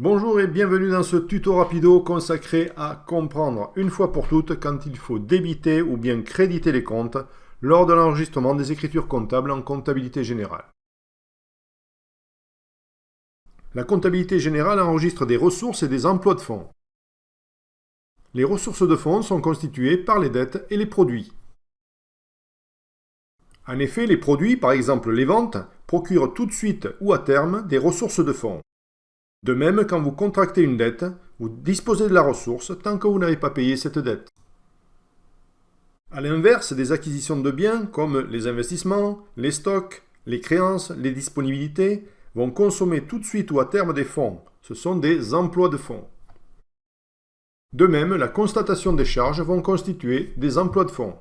Bonjour et bienvenue dans ce tuto rapido consacré à comprendre une fois pour toutes quand il faut débiter ou bien créditer les comptes lors de l'enregistrement des écritures comptables en comptabilité générale. La comptabilité générale enregistre des ressources et des emplois de fonds. Les ressources de fonds sont constituées par les dettes et les produits. En effet, les produits, par exemple les ventes, procurent tout de suite ou à terme des ressources de fonds. De même, quand vous contractez une dette, vous disposez de la ressource tant que vous n'avez pas payé cette dette. A l'inverse, des acquisitions de biens comme les investissements, les stocks, les créances, les disponibilités vont consommer tout de suite ou à terme des fonds. Ce sont des emplois de fonds. De même, la constatation des charges vont constituer des emplois de fonds.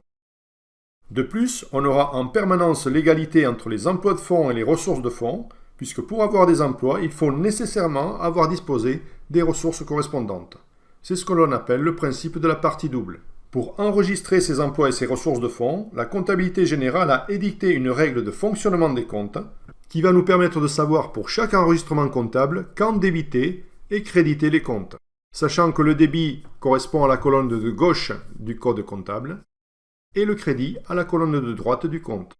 De plus, on aura en permanence l'égalité entre les emplois de fonds et les ressources de fonds, puisque pour avoir des emplois, il faut nécessairement avoir disposé des ressources correspondantes. C'est ce que l'on appelle le principe de la partie double. Pour enregistrer ces emplois et ces ressources de fonds, la comptabilité générale a édicté une règle de fonctionnement des comptes qui va nous permettre de savoir pour chaque enregistrement comptable quand débiter et créditer les comptes, sachant que le débit correspond à la colonne de gauche du code comptable et le crédit à la colonne de droite du compte.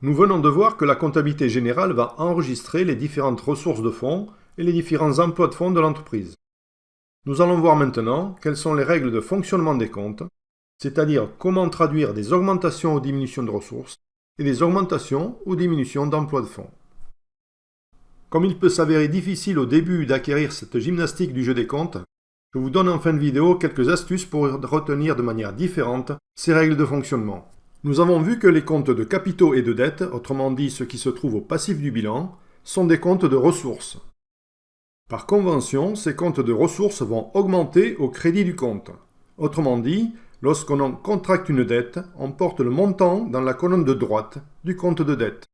Nous venons de voir que la comptabilité générale va enregistrer les différentes ressources de fonds et les différents emplois de fonds de l'entreprise. Nous allons voir maintenant quelles sont les règles de fonctionnement des comptes, c'est-à-dire comment traduire des augmentations ou diminutions de ressources et des augmentations ou diminutions d'emplois de fonds. Comme il peut s'avérer difficile au début d'acquérir cette gymnastique du jeu des comptes, je vous donne en fin de vidéo quelques astuces pour retenir de manière différente ces règles de fonctionnement. Nous avons vu que les comptes de capitaux et de dettes, autrement dit ceux qui se trouvent au passif du bilan, sont des comptes de ressources. Par convention, ces comptes de ressources vont augmenter au crédit du compte. Autrement dit, lorsqu'on contracte une dette, on porte le montant dans la colonne de droite du compte de dette.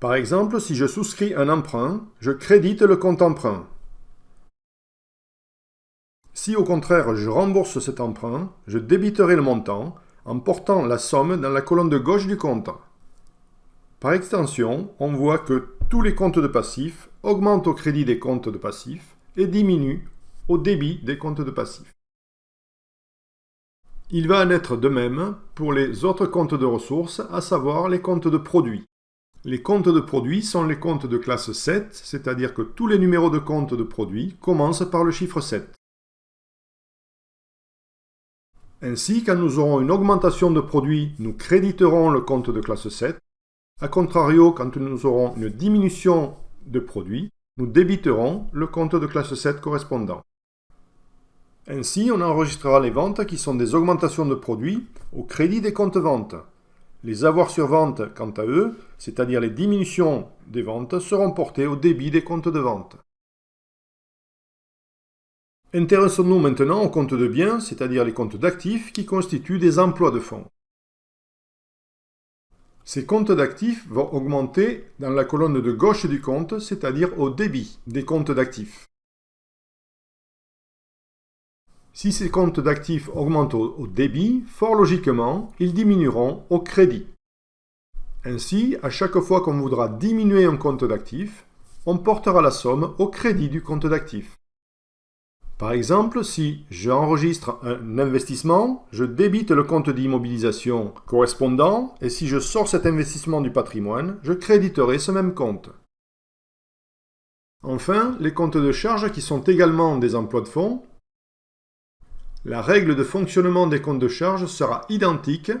Par exemple, si je souscris un emprunt, je crédite le compte emprunt. Si au contraire je rembourse cet emprunt, je débiterai le montant en portant la somme dans la colonne de gauche du compte. Par extension, on voit que tous les comptes de passifs augmentent au crédit des comptes de passifs et diminuent au débit des comptes de passifs. Il va en être de même pour les autres comptes de ressources, à savoir les comptes de produits. Les comptes de produits sont les comptes de classe 7, c'est-à-dire que tous les numéros de compte de produits commencent par le chiffre 7. Ainsi, quand nous aurons une augmentation de produits, nous créditerons le compte de classe 7. A contrario, quand nous aurons une diminution de produits, nous débiterons le compte de classe 7 correspondant. Ainsi, on enregistrera les ventes qui sont des augmentations de produits au crédit des comptes ventes. Les avoirs sur vente, quant à eux, c'est-à-dire les diminutions des ventes, seront portés au débit des comptes de vente. Intéressons-nous maintenant aux comptes de biens, c'est-à-dire les comptes d'actifs qui constituent des emplois de fonds. Ces comptes d'actifs vont augmenter dans la colonne de gauche du compte, c'est-à-dire au débit des comptes d'actifs. Si ces comptes d'actifs augmentent au débit, fort logiquement, ils diminueront au crédit. Ainsi, à chaque fois qu'on voudra diminuer un compte d'actifs, on portera la somme au crédit du compte d'actifs. Par exemple, si j'enregistre un investissement, je débite le compte d'immobilisation correspondant et si je sors cet investissement du patrimoine, je créditerai ce même compte. Enfin, les comptes de charge qui sont également des emplois de fonds, la règle de fonctionnement des comptes de charge sera identique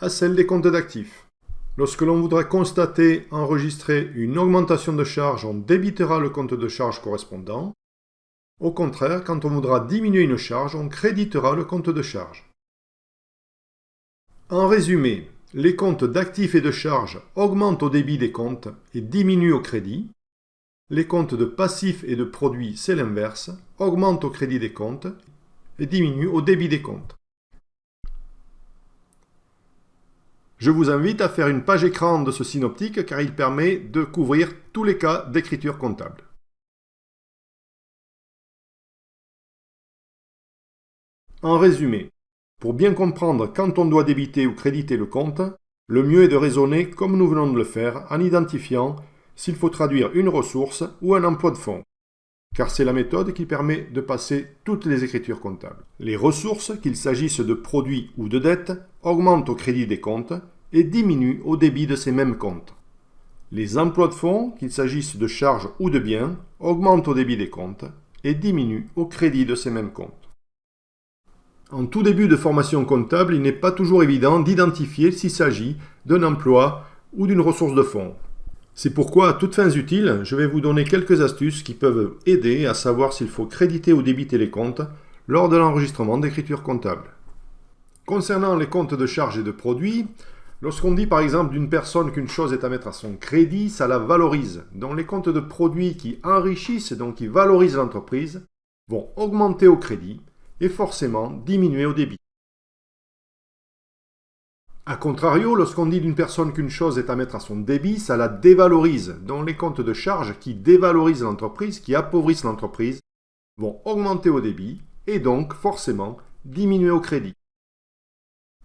à celle des comptes d'actifs. Lorsque l'on voudra constater, enregistrer une augmentation de charge, on débitera le compte de charge correspondant au contraire, quand on voudra diminuer une charge, on créditera le compte de charge. En résumé, les comptes d'actifs et de charges augmentent au débit des comptes et diminuent au crédit. Les comptes de passifs et de produits, c'est l'inverse, augmentent au crédit des comptes et diminuent au débit des comptes. Je vous invite à faire une page écran de ce synoptique car il permet de couvrir tous les cas d'écriture comptable. En résumé, pour bien comprendre quand on doit débiter ou créditer le compte, le mieux est de raisonner comme nous venons de le faire en identifiant s'il faut traduire une ressource ou un emploi de fonds, car c'est la méthode qui permet de passer toutes les écritures comptables. Les ressources, qu'il s'agisse de produits ou de dettes, augmentent au crédit des comptes et diminuent au débit de ces mêmes comptes. Les emplois de fonds, qu'il s'agisse de charges ou de biens, augmentent au débit des comptes et diminuent au crédit de ces mêmes comptes. En tout début de formation comptable, il n'est pas toujours évident d'identifier s'il s'agit d'un emploi ou d'une ressource de fonds. C'est pourquoi, à toutes fins utiles, je vais vous donner quelques astuces qui peuvent aider à savoir s'il faut créditer ou débiter les comptes lors de l'enregistrement d'écriture comptable. Concernant les comptes de charges et de produits, lorsqu'on dit par exemple d'une personne qu'une chose est à mettre à son crédit, ça la valorise. Donc les comptes de produits qui enrichissent, donc qui valorisent l'entreprise, vont augmenter au crédit et forcément diminuer au débit. A contrario, lorsqu'on dit d'une personne qu'une chose est à mettre à son débit, ça la dévalorise. Donc les comptes de charges qui dévalorisent l'entreprise, qui appauvrissent l'entreprise, vont augmenter au débit et donc forcément diminuer au crédit.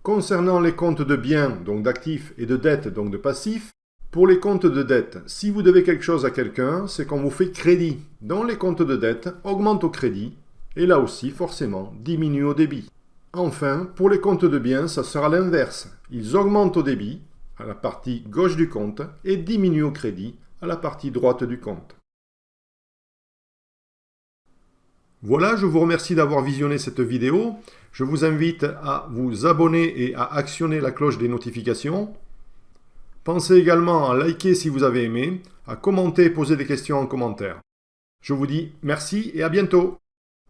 Concernant les comptes de biens, donc d'actifs, et de dettes, donc de passifs, pour les comptes de dette, si vous devez quelque chose à quelqu'un, c'est qu'on vous fait crédit. Donc les comptes de dette augmentent au crédit et là aussi forcément diminuent au débit. Enfin, pour les comptes de biens, ça sera l'inverse. Ils augmentent au débit, à la partie gauche du compte, et diminuent au crédit, à la partie droite du compte. Voilà, je vous remercie d'avoir visionné cette vidéo. Je vous invite à vous abonner et à actionner la cloche des notifications. Pensez également à liker si vous avez aimé, à commenter et poser des questions en commentaire. Je vous dis merci et à bientôt